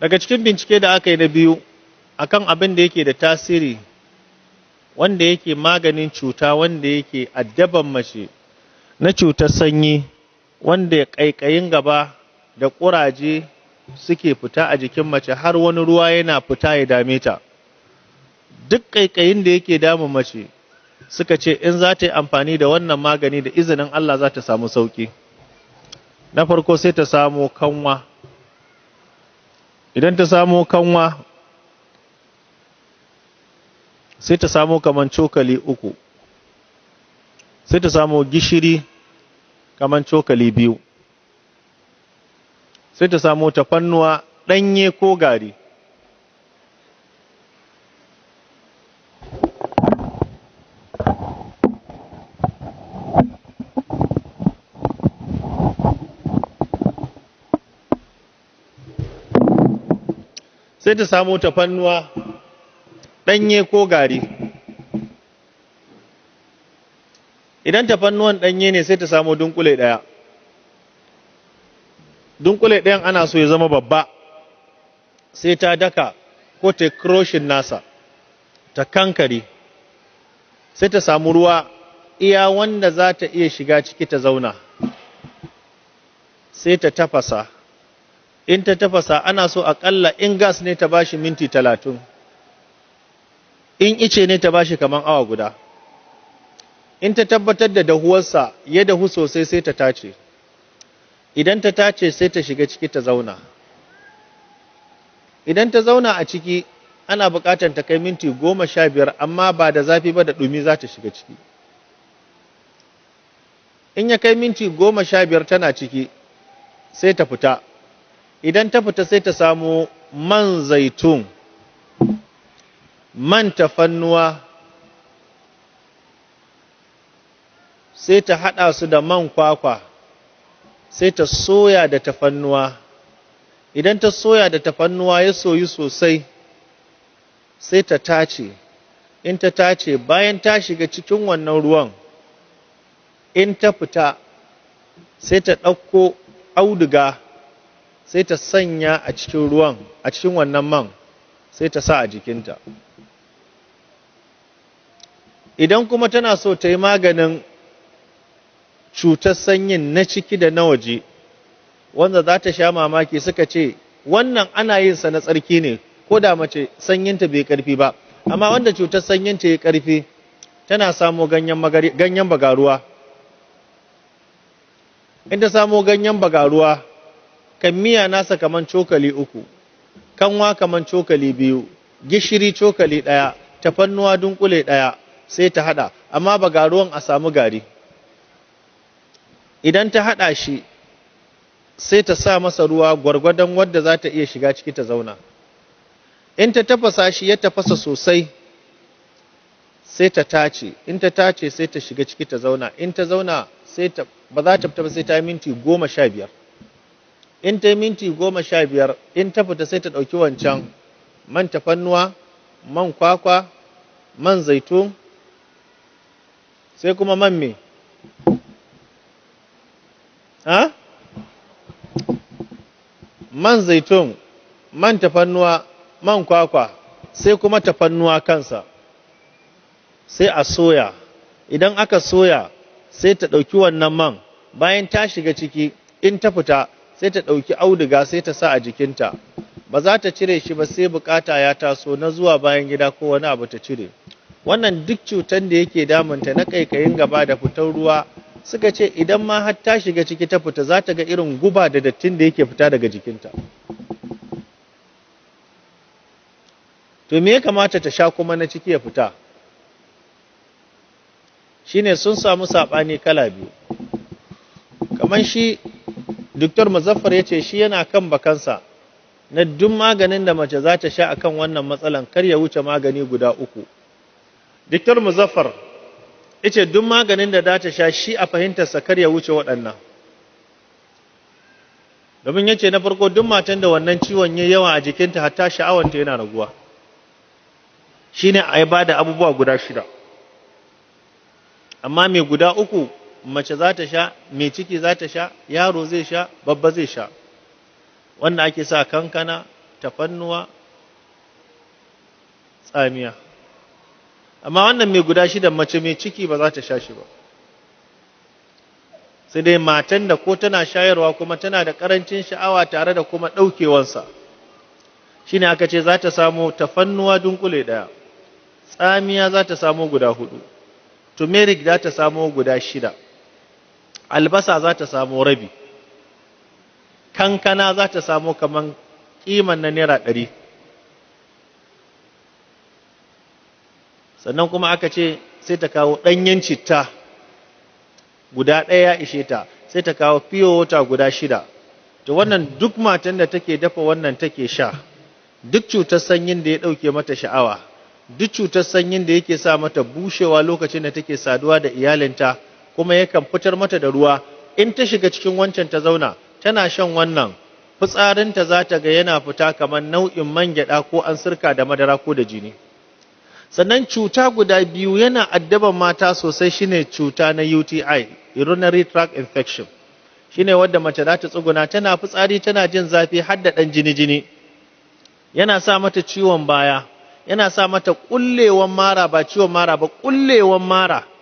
daga cikin bincike da aka yi na biyu akan abin da yake da tasiri wanda yake maganin cuta wanda yake addaban mace na cutar sanyi wanda ƙaiƙayin gaba da ƙuraje suke fita a jikin mace har wani ruwa yana fita ya dame ta. Duk ƙaiƙayin da yake damun mace suka ce in za ta yi amfani da wannan magani da izinin Allah za ta samu sauƙi. Na farko sai ta samo kanwa. Idan ta samo kanwa sai ta samo kaman cokali uku. Sai ta samo gishiri kaman cokali biyu. Sai ta samo tafannuwa ɗanye ko gari. Sai ta samo tafannuwa ɗanye ko gari. Idan tafannuwan ɗanye ne sai ta samo dunkule ɗaya. Dunkule ɗayan ana so ya zama babba sai ta daka ko ta kroshin nasa ta kankare. Sai ta samu ruwa iya wanda za ta iya shiga ciki ta zauna. Sai ta tafasa. In ta tafasa ana so aƙalla in gas ne ta bashi minti talatin. In ice ne ta bashi kaman awa guda. In ta tabbatar da dahuwarsa ya dahu sosai sai ta tace. Idan ta tace sai ta shiga ciki ta zauna. Idan ta zauna a ciki ana buƙatar ta kai minti goma sha biyar amma ba da zafi ba da ɗumi za ta shiga ciki. In ya kai minti goma sha biyar tana ciki sai ta fita. Idan ta fita sai ta samu man zaitun man tafannuwa sai ta haɗa su da man kwakwa sai ta soya da tafannuwa. Idan ta soya da tafannuwa ya soyu sosai sai ta tace. In ta tace bayan ta shiga cikin wannan ruwan in ta fita sai ta ɗauko auduga sai ta sanya a cikin ruwan a cikin wannan man sai ta sa a jikinta. Idan kuma tana so ta yi maganin cutar sanyin na ciki da na waje wanda za ta sha mamaki suka ce wannan ana yin sa na tsarki ne ko da mace sanyinta bai ƙarfi ba. Amma wanda cutar sanyinta ya ƙarfi tana samo ganyen bagaruwa. In ta samo ganyen bagaruwa kan miya nasa kaman cokali uku kanwa kaman cokali biyu gishiri cokali ɗaya tafannuwa dunkule ɗaya sai ta haɗa. Amma bagaruwan a samu gari. Idan ta haɗa shi sai ta sa masa ruwa gwargwadon wadda za ta iya shiga ciki ta zauna. In ta tafasa shi ya tafasa sosai sai ta tace. In ta tace sai ta shiga ciki ta zauna. In ta zauna sai ta ba za ta fita ba sai ta minti goma sha biyar. In ta minti goma sha biyar in ta fita sai ta ɗauki wancan man tafannuwa man kwakwa man zaitun sai kuma man me? Ha? Man zaitun man tafannuwa man kwakwa sai kuma tafannuwa kansa. Sai a soya. Idan aka soya sai ta ɗauki wannan man. Bayan ta shiga ciki in ta fita sai ta ɗauki auduga sai ta sa a jikinta. Ba za ta cire shi ba sai buƙata ya taso na zuwa bayan gida ko wani abu ta cire. Wannan duk cutan da yake damunta na kaikayin gaba da fitar ruwa suka ce idan ma har ta shiga ciki ta fita za ta ga irin guba da dattin da yake fita daga jikinta. To me ya kamata ta sha kuma na ciki ya fita? Shine sun samu saɓani kala biyu. Kamar shi Dr. Muzaffar ya ce shi yana kan bakansa na duk maganin da mace za ta sha akan wannan matsalan kar ya wuce magani guda uku. Dr. Muzaffar ya ce duk maganin da za ta sha shi a fahimtarsa kar ya wuce waɗannan. Domin ya ce na farko duk matan da wannan ciwon ya yawa a jikinta hatta sha'awanta yana raguwa. Shi ne a yi ba da abubuwa guda shida. Amma mai guda uku mace za ta sha mai ciki za ta sha yaro zai sha babba zai sha. Wanda ake sa kankana tafannuwa tsamiya. Amma wannan mai guda shidan mace mai ciki ba za ta sha shi ba. Sai dai matan da ko tana shayarwa kuma tana da ƙarancin sha'awa tare da kuma ɗaukewansa shine aka ce za ta samu tafannuwa dunkule ɗaya tsamiya za ta samu guda huɗu turmeric za ta samu guda shida. Albasa za ta samu rabi. Kankana za ta samu kaman kiman na naira ɗari. Sannan kuma aka ce sai ta kawo ɗanyen citta guda ɗaya ya ishe ta sai ta kawo fiye wata guda shida. To wannan duk matan da take dafa wannan take sha. Duk cutar sanyin da ya ɗauke mata sha'awa. Duk cutar sanyin da yake sa mata bushewa lokacin da take saduwa da iyalinta. Kuma yakan fitar mata da ruwa. In ta shiga cikin wancan ta zauna tana shan wannan. Fitsarinta za ta ga yana fita kamar nau'in man gyaɗa ko an sirka da madara ko da jini. Sannan cuta guda biyu yana addaban mata sosai shine cuta na UTI urinary tract infection. Shine wadda mace za ta tsuguna tana fitsari tana jin zafi har da ɗan jini jini yana sa mata ciwon baya yana sa mata ƙullewan mara ba ciwon mara ba ƙullewan mara.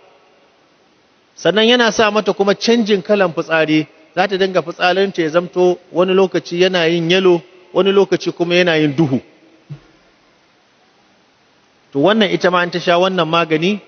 Sannan yana sa mata kuma canjin kalan fitsari. Za ta dinga fitsarinta ya zamto wani lokaci yana yin yalo wani lokaci kuma yana yin duhu. To wannan ita ma an ta sha wannan magani